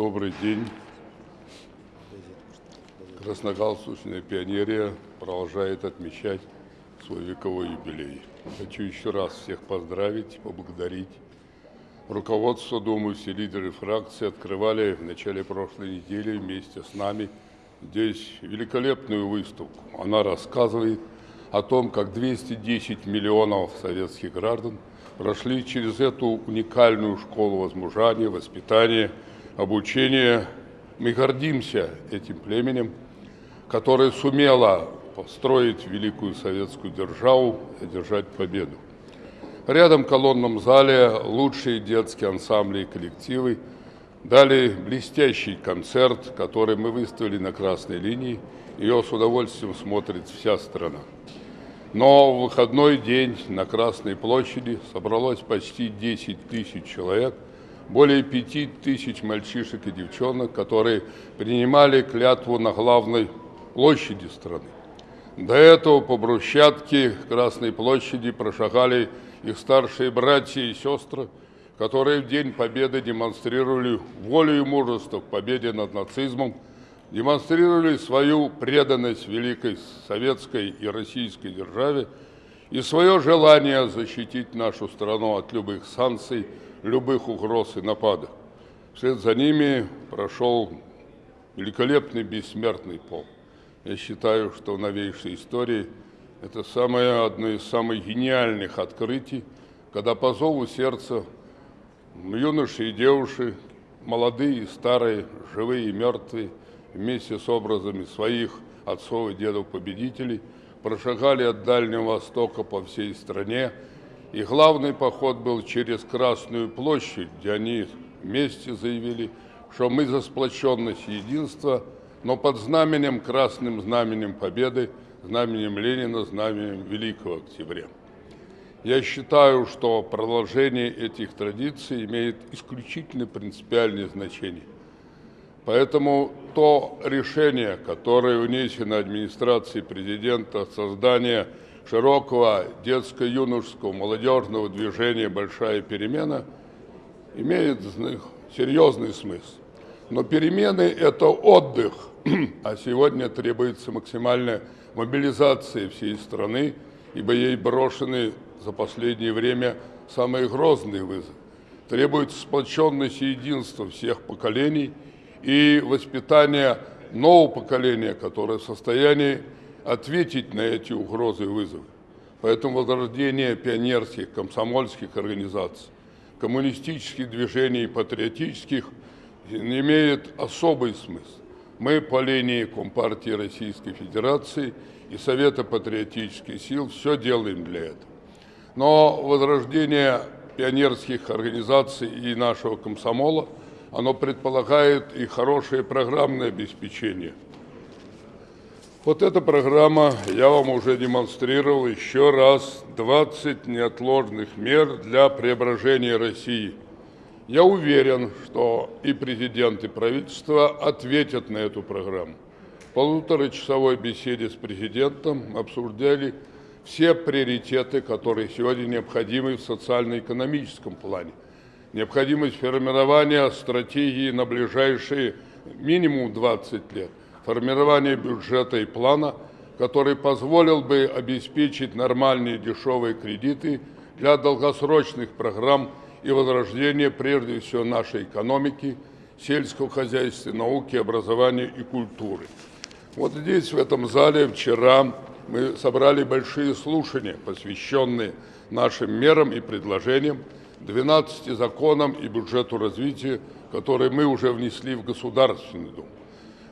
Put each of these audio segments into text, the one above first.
добрый день. Красногалстучная пионерия продолжает отмечать свой вековой юбилей. Хочу еще раз всех поздравить, поблагодарить. Руководство, думаю, все лидеры фракции открывали в начале прошлой недели вместе с нами здесь великолепную выставку. Она рассказывает о том, как 210 миллионов советских граждан прошли через эту уникальную школу возмужания, воспитания, обучения. Мы гордимся этим племенем, которое сумело построить великую советскую державу и одержать победу. Рядом в колонном зале лучшие детские ансамбли и коллективы дали блестящий концерт, который мы выставили на красной линии. Ее с удовольствием смотрит вся страна. Но в выходной день на Красной площади собралось почти 10 тысяч человек, более 5 тысяч мальчишек и девчонок, которые принимали клятву на главной площади страны. До этого по брусчатке Красной площади прошагали их старшие братья и сестры, которые в День Победы демонстрировали волю и мужество к победе над нацизмом, демонстрировали свою преданность великой советской и российской державе и свое желание защитить нашу страну от любых санкций, любых угроз и нападок. Вслед за ними прошел великолепный бессмертный пол. Я считаю, что в новейшей истории это самое, одно из самых гениальных открытий, когда по зову сердца юноши и девушки, молодые и старые, живые и мертвые, вместе с образами своих отцов и дедов-победителей прошагали от Дальнего Востока по всей стране, и главный поход был через Красную площадь, где они вместе заявили, что мы за сплоченность единство, но под знаменем, красным знаменем победы, знаменем Ленина, знаменем Великого Октября. Я считаю, что продолжение этих традиций имеет исключительно принципиальное значение – Поэтому то решение, которое внесено администрацией президента, создание широкого детско-юношеского молодежного движения «Большая перемена» имеет серьезный смысл. Но перемены – это отдых, а сегодня требуется максимальная мобилизация всей страны, ибо ей брошены за последнее время самые грозные вызовы. Требуется сплоченность и единство всех поколений – и воспитание нового поколения, которое в состоянии ответить на эти угрозы и вызовы. Поэтому возрождение пионерских, комсомольских организаций, коммунистических движений патриотических имеет особый смысл. Мы по линии Компартии Российской Федерации и Совета патриотических сил все делаем для этого. Но возрождение пионерских организаций и нашего комсомола – оно предполагает и хорошее программное обеспечение. Вот эта программа я вам уже демонстрировал еще раз 20 неотложных мер для преображения России. Я уверен, что и президент, и правительство ответят на эту программу. В полуторачасовой беседе с президентом обсуждали все приоритеты, которые сегодня необходимы в социально-экономическом плане необходимость формирования стратегии на ближайшие минимум 20 лет, формирование бюджета и плана, который позволил бы обеспечить нормальные дешевые кредиты для долгосрочных программ и возрождения прежде всего нашей экономики, сельского хозяйства, науки, образования и культуры. Вот здесь, в этом зале, вчера мы собрали большие слушания, посвященные нашим мерам и предложениям, 12 законам и бюджету развития, которые мы уже внесли в Государственный Дом.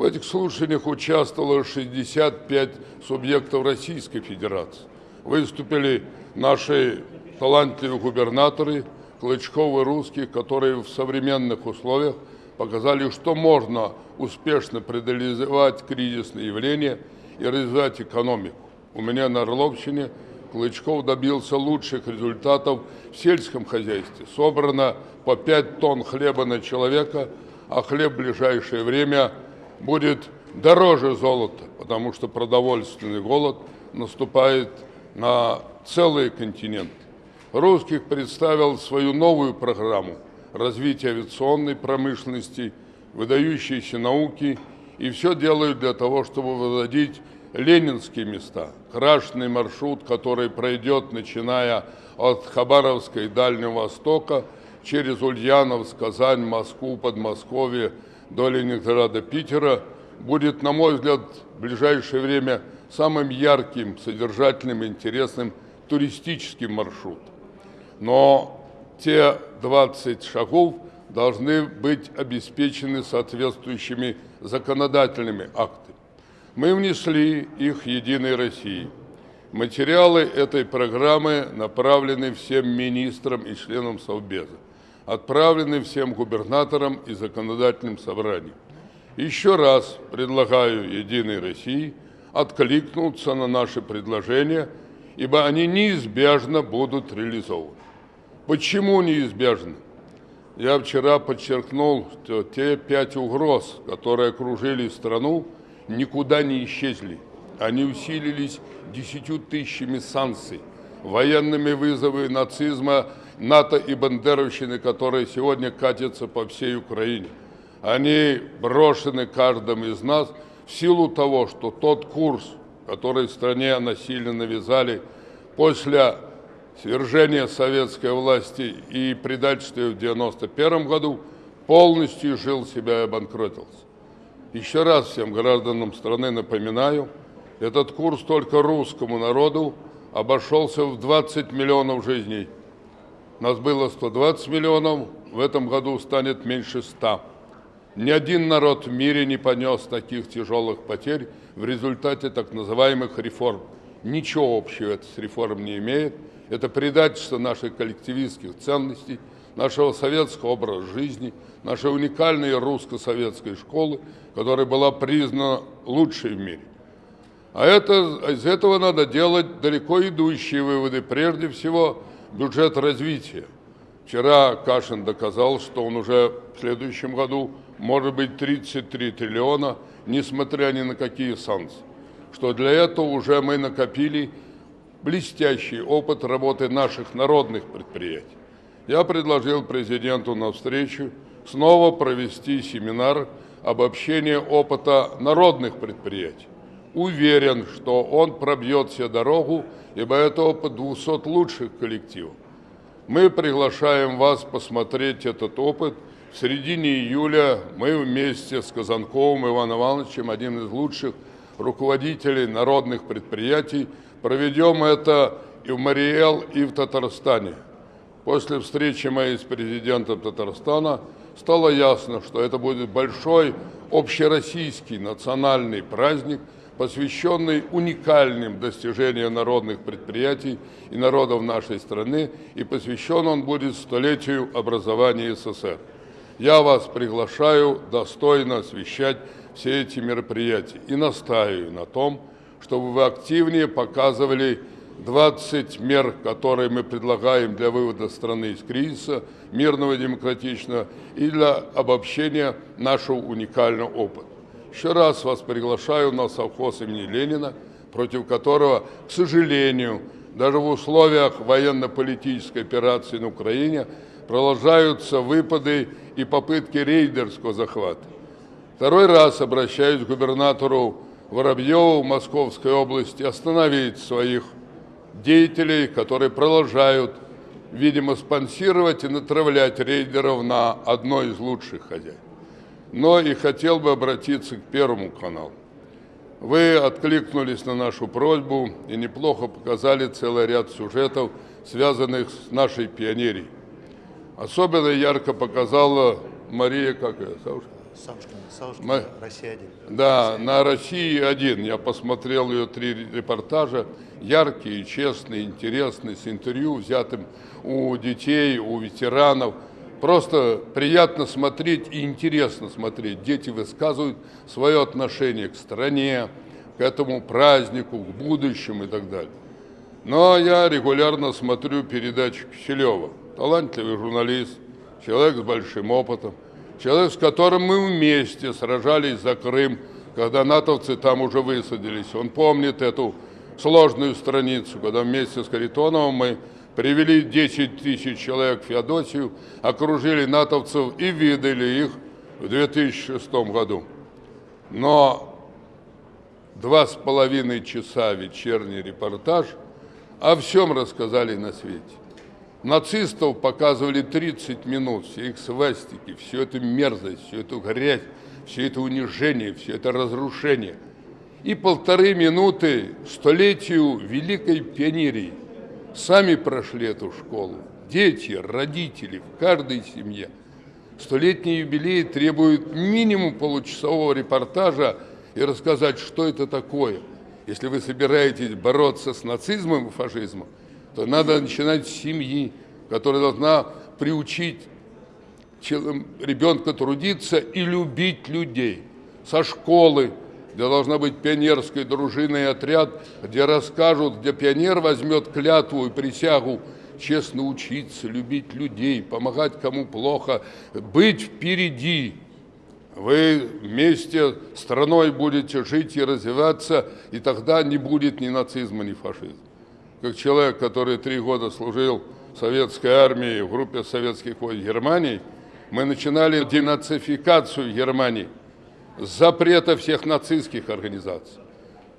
В этих слушаниях участвовало 65 субъектов Российской Федерации. Выступили наши талантливые губернаторы, Клычков и Русских, которые в современных условиях показали, что можно успешно преодолевать кризисные явления и развивать экономику. У меня на Орловщине – Клычков добился лучших результатов в сельском хозяйстве. Собрано по 5 тонн хлеба на человека, а хлеб в ближайшее время будет дороже золота, потому что продовольственный голод наступает на целый континент. Русских представил свою новую программу развития авиационной промышленности, выдающиеся науки, и все делают для того, чтобы выводить ленинские места. Крашенный маршрут, который пройдет, начиная от Хабаровска и Дальнего Востока, через Ульяновск, Казань, Москву, Подмосковье, до Ленинграда, Питера, будет, на мой взгляд, в ближайшее время самым ярким, содержательным, интересным туристическим маршрутом. Но те 20 шагов должны быть обеспечены соответствующими законодательными актами. Мы внесли их «Единой России». Материалы этой программы направлены всем министрам и членам Совбеза, отправлены всем губернаторам и законодательным собраниям. Еще раз предлагаю «Единой России» откликнуться на наши предложения, ибо они неизбежно будут реализованы. Почему неизбежно? Я вчера подчеркнул, что те пять угроз, которые окружили страну, никуда не исчезли. Они усилились десятью тысячами санкций, военными вызовами нацизма, НАТО и бандеровщины, которые сегодня катятся по всей Украине. Они брошены каждым из нас в силу того, что тот курс, который в стране насильно навязали после свержения советской власти и предательства в 1991 году, полностью жил себя и обанкротился. Еще раз всем гражданам страны напоминаю, этот курс только русскому народу обошелся в 20 миллионов жизней. Нас было 120 миллионов, в этом году станет меньше 100. Ни один народ в мире не понес таких тяжелых потерь в результате так называемых реформ. Ничего общего это с реформ не имеет. Это предательство наших коллективистских ценностей, нашего советского образа жизни, нашей уникальной русско-советской школы, которая была признана лучшей в мире. А это, из этого надо делать далеко идущие выводы. Прежде всего, бюджет развития. Вчера Кашин доказал, что он уже в следующем году может быть 33 триллиона, несмотря ни на какие санкции. Что для этого уже мы накопили блестящий опыт работы наших народных предприятий. Я предложил президенту на встречу снова провести семинар обобщения опыта народных предприятий. Уверен, что он пробьет себе дорогу, ибо это опыт 200 лучших коллективов. Мы приглашаем вас посмотреть этот опыт – в середине июля мы вместе с Казанковым Иваном Ивановичем, одним из лучших руководителей народных предприятий, проведем это и в Мариэл, и в Татарстане. После встречи моей с президентом Татарстана стало ясно, что это будет большой общероссийский национальный праздник, посвященный уникальным достижениям народных предприятий и народов нашей страны, и посвящен он будет столетию образования СССР. Я вас приглашаю достойно освещать все эти мероприятия и настаиваю на том, чтобы вы активнее показывали 20 мер, которые мы предлагаем для вывода страны из кризиса, мирного и демократичного, и для обобщения нашего уникального опыта. Еще раз вас приглашаю на совхоз имени Ленина, против которого, к сожалению, даже в условиях военно-политической операции на Украине продолжаются выпады и попытки рейдерского захвата. Второй раз обращаюсь к губернатору Воробьеву Московской области остановить своих деятелей, которые продолжают, видимо, спонсировать и натравлять рейдеров на одно из лучших хозяев. Но и хотел бы обратиться к Первому каналу. Вы откликнулись на нашу просьбу и неплохо показали целый ряд сюжетов, связанных с нашей пионерией. Особенно ярко показала Мария, как ее, Саушкина? Саушкина, Саушкина, Россия-1. Да, на «России-1» я посмотрел ее три репортажа, яркие, честные, интересные, с интервью, взятым у детей, у ветеранов. Просто приятно смотреть и интересно смотреть. Дети высказывают свое отношение к стране, к этому празднику, к будущему и так далее. Но я регулярно смотрю передачи Киселева талантливый журналист, человек с большим опытом, человек, с которым мы вместе сражались за Крым, когда натовцы там уже высадились. Он помнит эту сложную страницу, когда вместе с Харитоновым мы привели 10 тысяч человек в Феодосию, окружили натовцев и видели их в 2006 году. Но два с половиной часа вечерний репортаж о всем рассказали на свете. Нацистов показывали 30 минут, все их свастики, всю эту мерзость, всю эту грязь, все это унижение, все это разрушение. И полторы минуты столетию Великой Пионерии. Сами прошли эту школу. Дети, родители, в каждой семье. Столетний юбилей требует минимум получасового репортажа и рассказать, что это такое. Если вы собираетесь бороться с нацизмом и фашизмом, то надо начинать с семьи, которая должна приучить ребенка трудиться и любить людей. Со школы, где должна быть пионерская дружина отряд, где расскажут, где пионер возьмет клятву и присягу честно учиться, любить людей, помогать кому плохо, быть впереди. Вы вместе с страной будете жить и развиваться, и тогда не будет ни нацизма, ни фашизма. Как человек, который три года служил в советской армии в группе советских войск Германии, мы начинали денацификацию Германии, запрета всех нацистских организаций,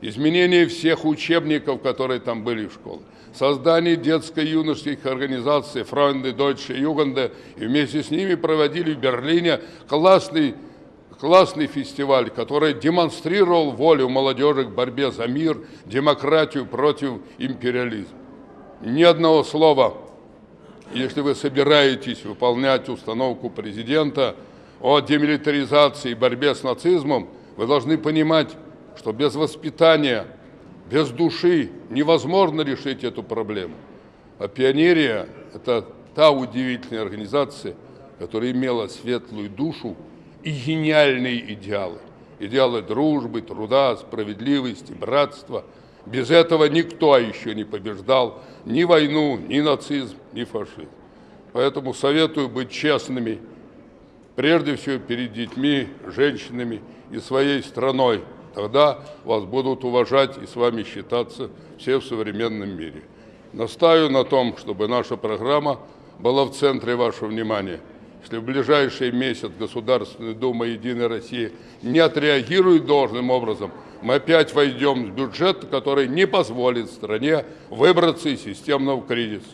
изменение всех учебников, которые там были в школе, создание детско-юношеских организаций Фройнды, Дойче, Югенде, и вместе с ними проводили в Берлине классный, классный фестиваль, который демонстрировал волю молодежи к борьбе за мир, демократию против империализма. Ни одного слова если вы собираетесь выполнять установку президента о демилитаризации и борьбе с нацизмом, вы должны понимать, что без воспитания, без души невозможно решить эту проблему. А пионерия – это та удивительная организация, которая имела светлую душу и гениальные идеалы. Идеалы дружбы, труда, справедливости, братства – без этого никто еще не побеждал ни войну, ни нацизм, ни фашизм. Поэтому советую быть честными, прежде всего перед детьми, женщинами и своей страной. Тогда вас будут уважать и с вами считаться все в современном мире. Настаю на том, чтобы наша программа была в центре вашего внимания. Если в ближайший месяц Государственная Дума «Единая Россия» не отреагирует должным образом – мы опять войдем в бюджет, который не позволит стране выбраться из системного кризиса.